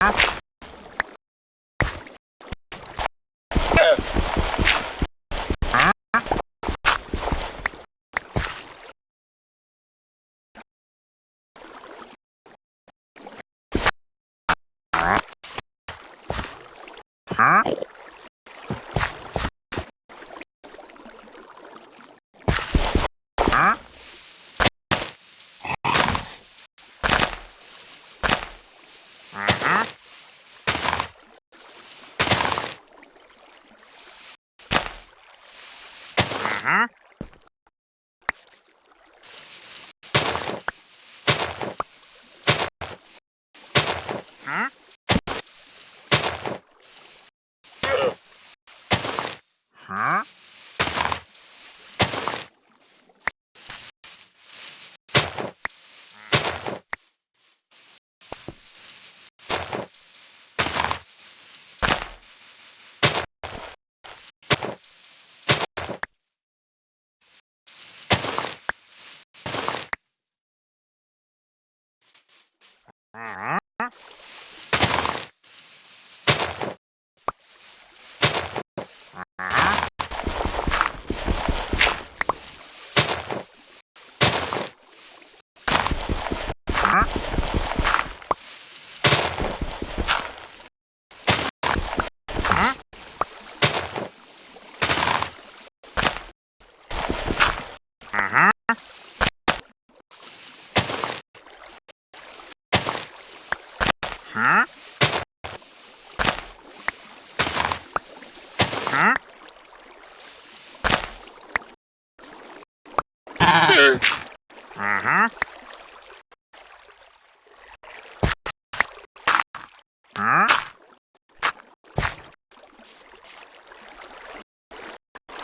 Huh? huh?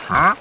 啊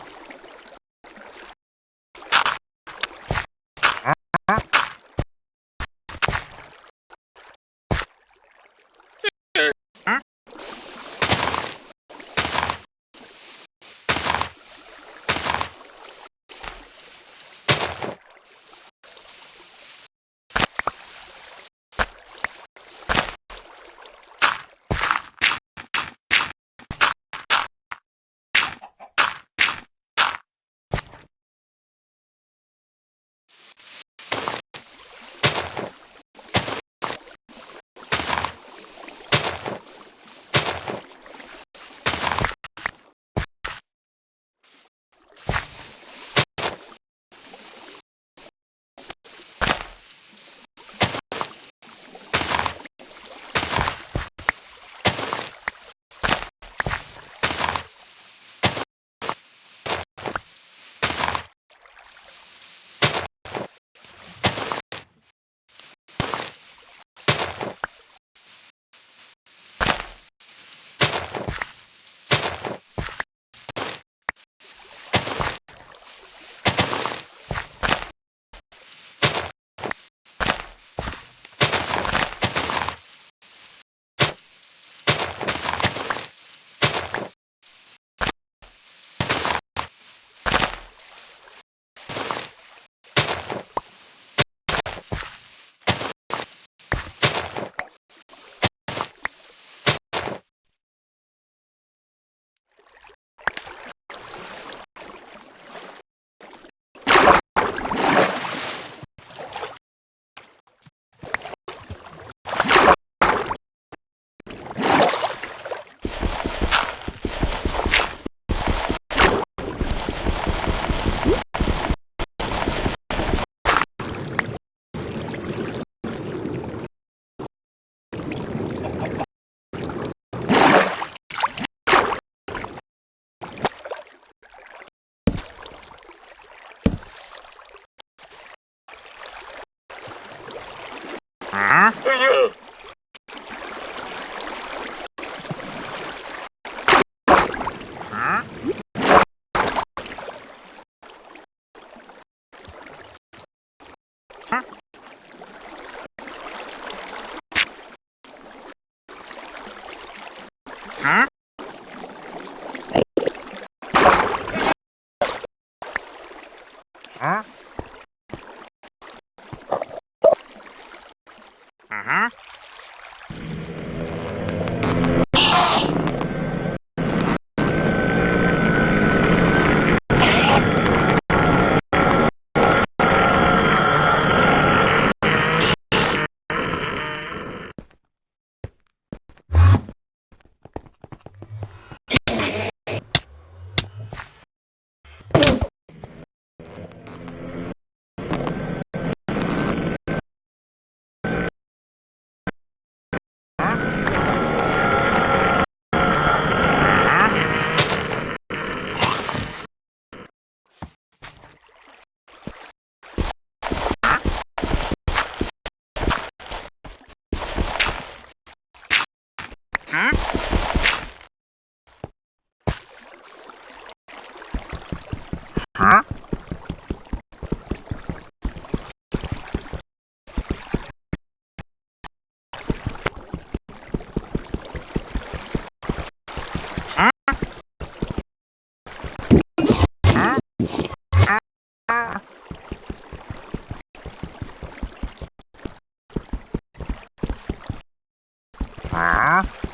Huh? Huh? Ah.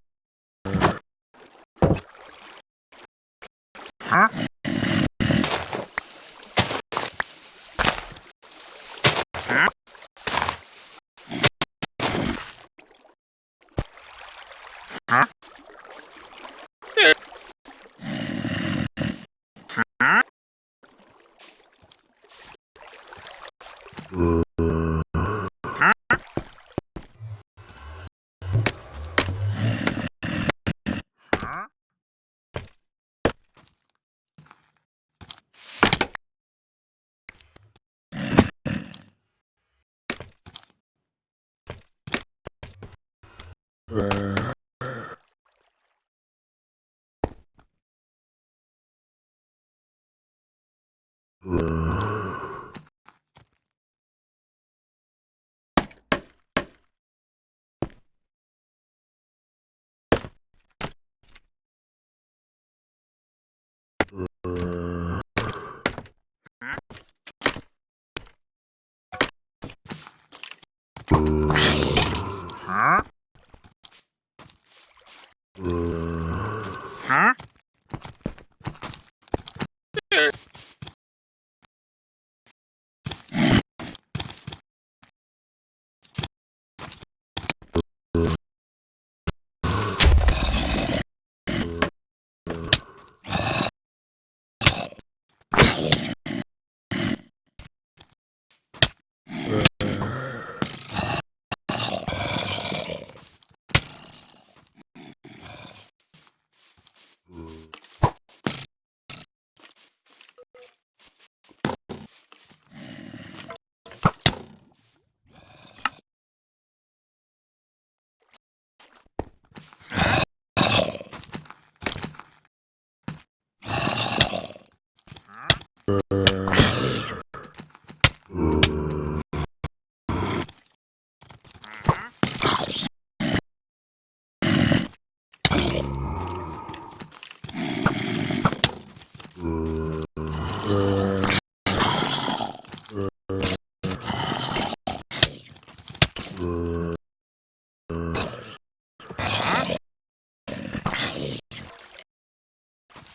Mm-hmm.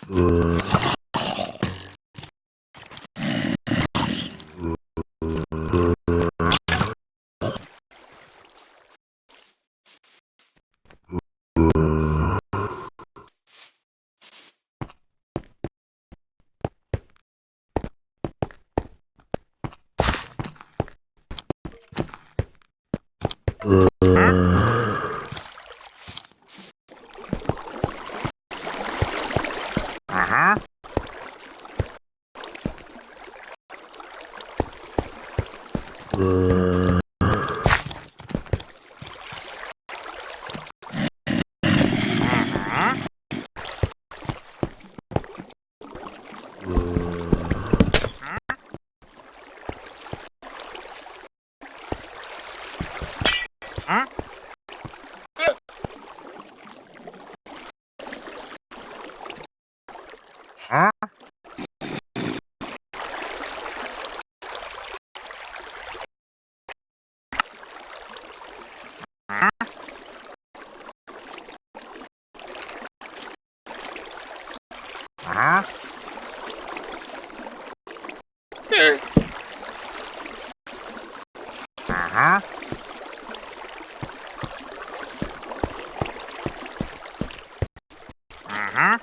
Uh... Uh. Huh? huh?